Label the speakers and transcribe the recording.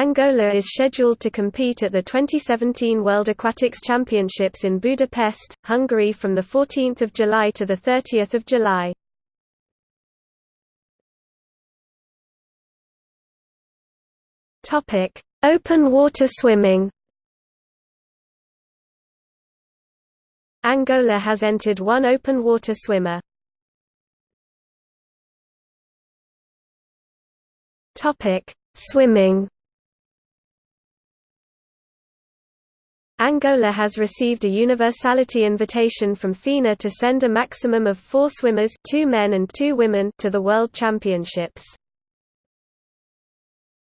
Speaker 1: Angola is scheduled to compete at the 2017 World Aquatics Championships in Budapest, Hungary from 14 July to 30 July. Open water swimming Angola has entered one open water swimmer. Swimming Angola has received a universality invitation from FINA to send a maximum of four swimmers two men and two women to the World Championships.